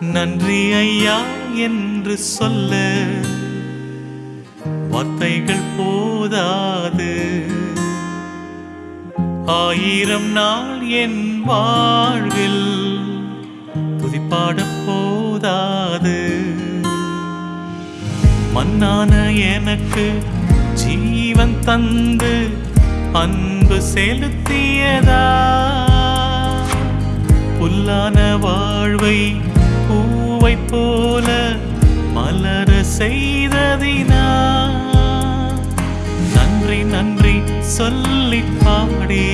நன்றி ஐயா என்று சொல்ல வார்த்தைகள் போதாது. ஆயிரம் நாள் என் வாழ்வில் துதிப்பாட போதாது. மன்னான எனக்கு ஜீவன் தந்து அன்பு செலுத்தியதா? புல்லான வாழ்வை பூவை போல மலர செய்ததினா. நன்றி நன்றி சொல்லி பாடி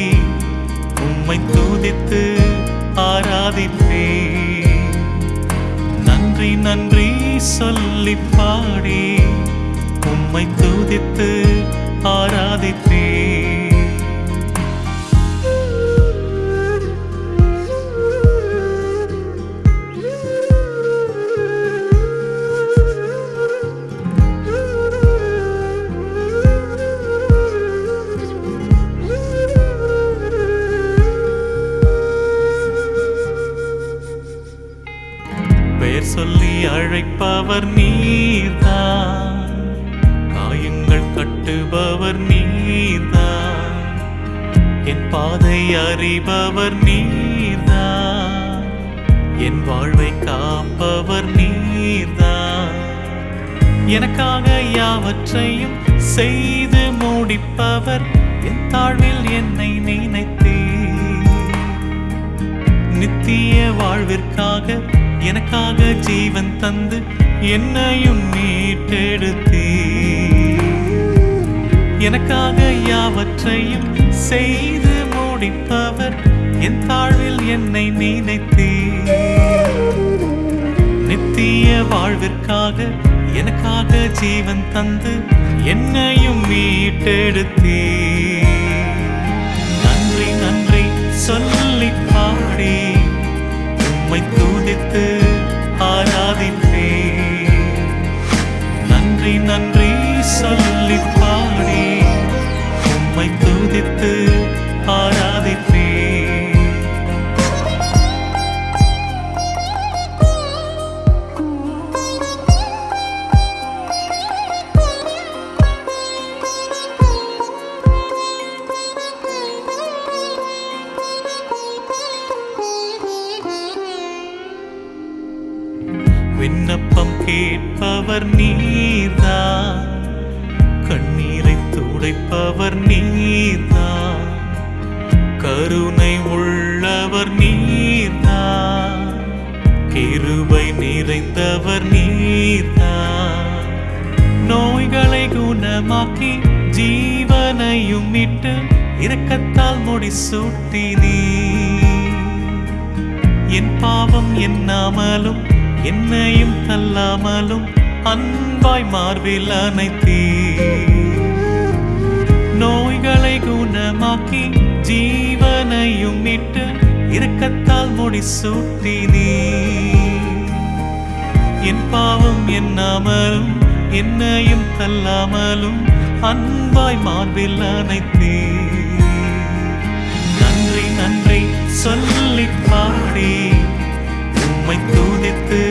உம்மை தூதித்து ஆராதிப்பே நன்றி நன்றி சொல்லி பாடி உம்மை தூதித்து ஆராதிப்பே கேட்பவர் நீதான் காயங்கள் கட்டுபவர் நீதான் என் பாதை அறிபவர் நீதான் என் வாழ்வை காப்பவர் நீதான் எனக்காக யாவற்றையும் செய்து முடிப்பவர் என் தாழ்வில் என்னை நினைத்தே நித்திய வாழ்விற்காக எனக்காக ஜீவன் தந்து என்னையும் மீட்டெடுத்தீ எனக்காக யாவற்றையும் செய்து முடிப்பவர் என் தாழ்வில் என்னை நினைத்தீ நித்திய வாழ்விற்காக எனக்காக ஜீவன் தந்து என்னையும் மீட்டெடுத்தீ நன்றி நன்றி சொல்லி நன்றி நன்றி சொல்லி பாடி உம்மை துதித்து ஆரா விண்ணப்பம் கேட்பவர் நீர்தான். கண்ணீரை துடைப்பவர் நீர்தான். கருணை உள்ளவர் நீர்தான். கிருபை நிறைந்தவர் நீர்தான். நோய்களை குணமாக்கி ஜீவனையும் இட்டு இரக்கத்தால் முடிசூட்டி நீ என் பாவம் என்னாமலும் என்னையும் தள்ளாமலும் அன்பாய் மார்பில் அனைத்தீ நோய்களை குணமாக்கி ஜீவனையும் மீட்டு இரக்கத்தால் முடிசூட்டி நீ என் பாவம் எண்ணாமலும் என்னையும் தள்ளாமலும் அன்பாய் மார்பில் அனைத்தீ நன்றி நன்றி சொல்லி பாடி உம்மை தூதித்து